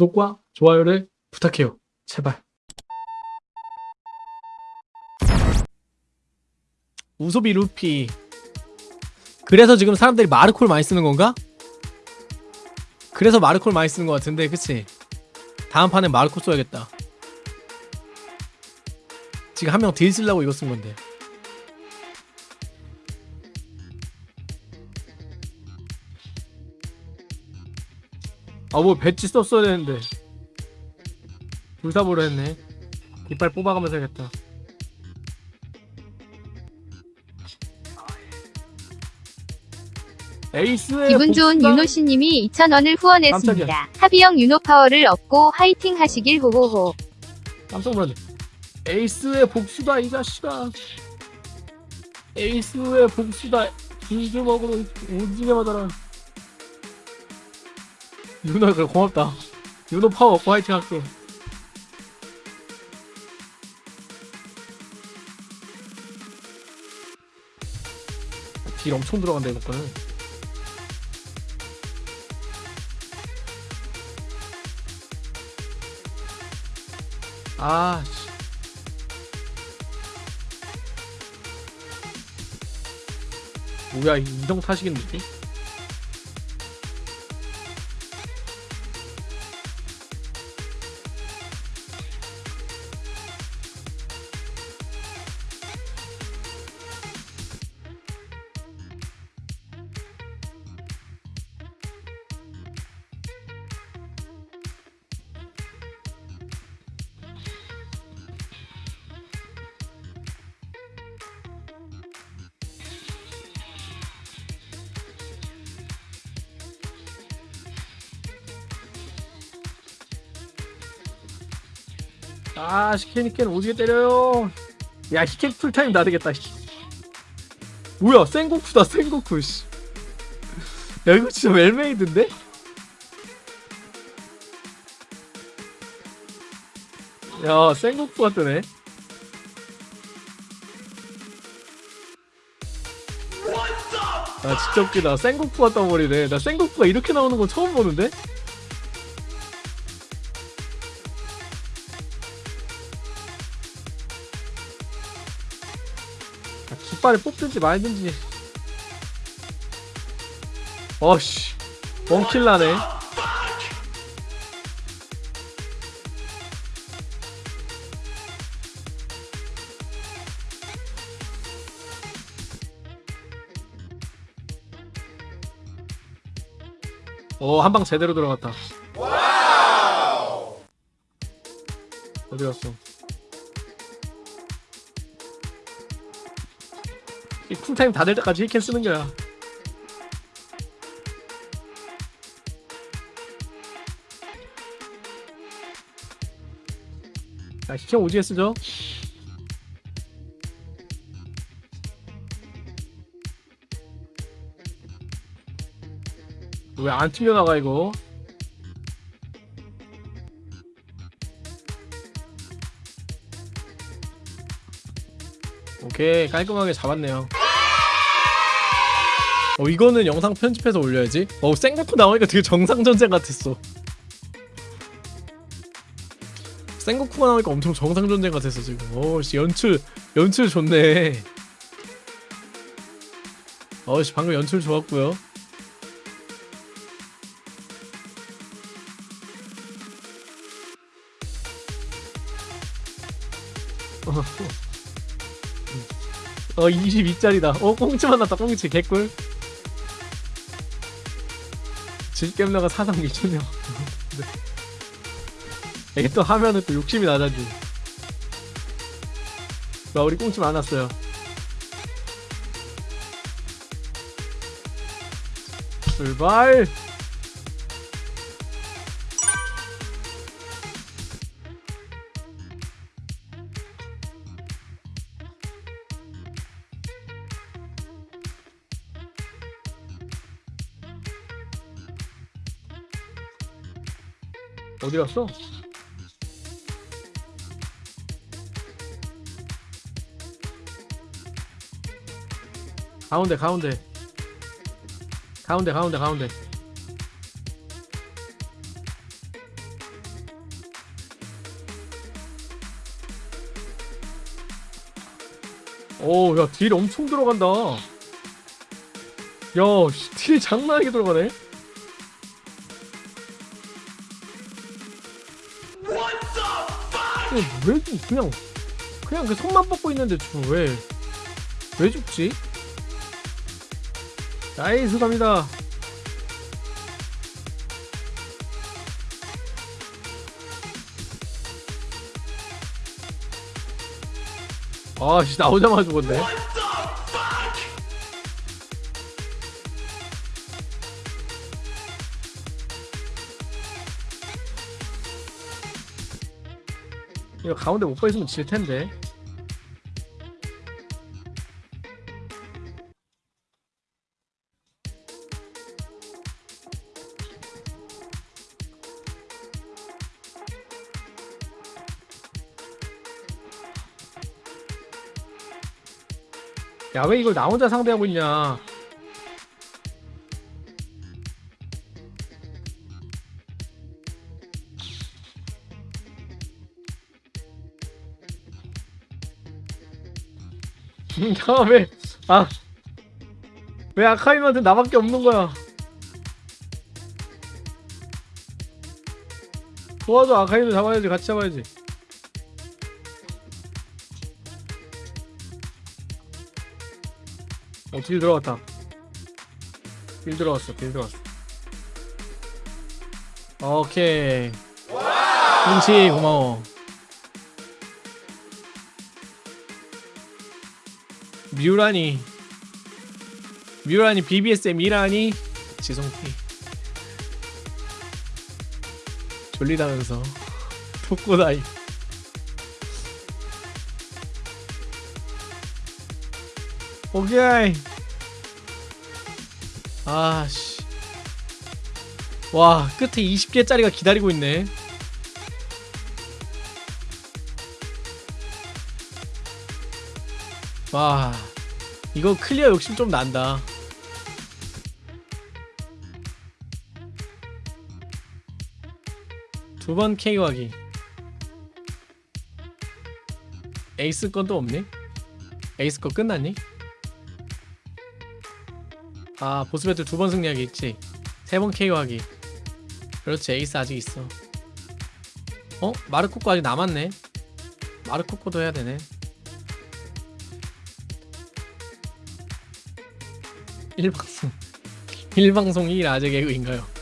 구독과 좋아요를 부탁해요. 제발. 우소비 루피. 그래서 지금 사람들이 마르콜 많이 쓰는 건가? 그래서 마르콜 많이 쓰는 것 같은데, 그치? 다음 판에 마르콜 써야겠다. 지금 한 명 딜 쓰려고 이거 쓴 건데. 아, 뭐 배지 썼어야 되는데. 불사보로 했네. 이빨 뽑아가면서 해야겠다. 에이스의 기분 좋은. 윤호씨님이 2,000원을 후원했습니다. 깜짝이야. 하비형 윤호 파워를 얻고 화이팅 하시길 호호호. 깜짝 놀랐네. 에이스의 복수다 이 자식아. 에이스의 복수다. 이주먹으로 오지게 맞아라. 윤호 그래 고맙다. 윤호 파워 화이팅 할게. 딜 엄청 들어간다 이거 거는. 아, 씨. 뭐야, 이 이동 타시겠는데? 아, 시케니켄 오지게 때려요. 야, 히켄 풀타임. 씨. 뭐야, 생고쿠다, 생고쿠, 씨. 야, 이거 진짜 well-made인데? 야, 생고쿠가 뜨네. 아, 진짜 웃기다. 생고쿠가 떠버리네. 나 생고쿠가 이렇게 나오는 건 처음 보는데? 아, 깃발을 뽑든지 말든지. 어씨 원킬 나네. 어 한 방 제대로 들어갔다. 어디 갔어 이 쿨타임 다 될 때까지 힐캔 쓰는 거야. 자, 힐캔 오지게 쓰죠? 왜 안 튕겨나가 이거? 오케이 깔끔하게 잡았네요 어 이거는 영상 편집해서 올려야지. 어 생고쿠 나오니까 되게 정상전쟁 같았어. 생고쿠가 나오니까 엄청 정상전쟁 같았어 지금. 어씨 연출 연출 좋네. 어씨 방금 연출 좋았고요. 어 22짜리다. 어 꽁치 만났다 꽁치. 개꿀 질겜러가 사상 미쳤냐 이게 또 하면은 또 욕심이 나자지. 와 우리 꽁치 만났어요. 출발 어디 갔어? 가운데 가운데. 가운데 가운데 가운데. 오야딜 엄청 들어간다. 야딜 장난하게 들어가네. 아니, 왜 죽- 그냥 그냥 그 손만 뻗고 있는데 지금 왜? 왜 죽지? 나이스 갑니다. 아, 씨, 나오자마자 죽었네. 이거 가운데 못 보있으면 질 텐데. 야 왜 이걸 나 혼자 상대하고 있냐 야왜아왜 아카이한테 나밖에 없는 거야 도와줘 아카이도 잡아야지 같이 잡아야지 어, 딜 들어갔다. 딜 들어갔어, 딜 들어갔어. 오케이. 김치 고마워. 뮤라니. 뮤라니 BBS의 미라니. 지성피. 졸리다면서. 독고다이. 오케이. 아씨. 와, 끝에 20개짜리가 기다리고 있네. 와, 이거 클리어 욕심 좀 난다. 두 번 KO하기. 에이스 건 또 없니? 에이스 거 끝났니? 아 보스 배틀 두 번 승리하기 있지 세 번 KO하기 그렇지 에이스 아직 있어 어? 마르코 거 아직 남았네 마르코코도 해야 되네 1방송 1방송 1 아재 개그인가요?